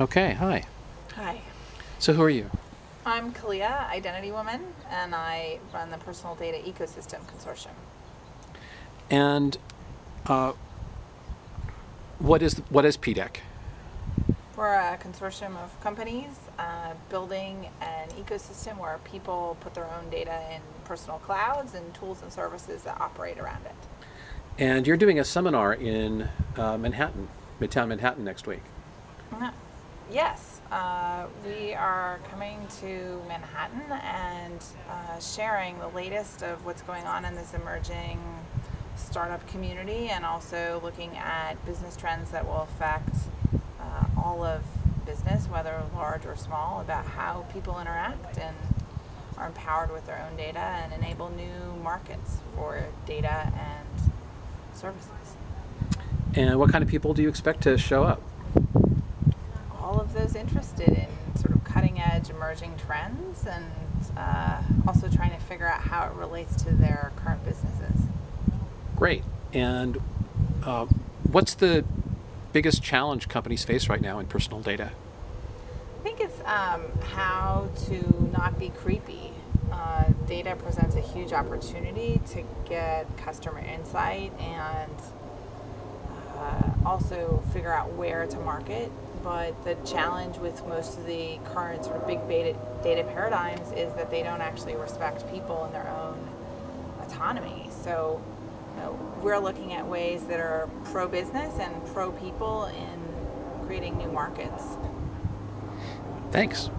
Okay, hi. Hi. So who are you? I'm Kaliya, Identity Woman, and I run the Personal Data Ecosystem Consortium. And uh, what is what is PDEC? We're a consortium of companies uh, building an ecosystem where people put their own data in personal clouds and tools and services that operate around it. And you're doing a seminar in uh, Manhattan, Midtown Manhattan next week. Uh, Yes, uh, we are coming to Manhattan and uh, sharing the latest of what's going on in this emerging startup community and also looking at business trends that will affect uh, all of business, whether large or small, about how people interact and are empowered with their own data and enable new markets for data and services. And what kind of people do you expect to show up? Those interested in sort of cutting edge emerging trends and uh, also trying to figure out how it relates to their current businesses. Great. And uh, what's the biggest challenge companies face right now in personal data? I think it's um, how to not be creepy. Uh, data presents a huge opportunity to get customer insight and also figure out where to market. But the challenge with most of the current sort of big data, data paradigms is that they don't actually respect people and their own autonomy. So you know, we're looking at ways that are pro business and pro people in creating new markets. Thanks.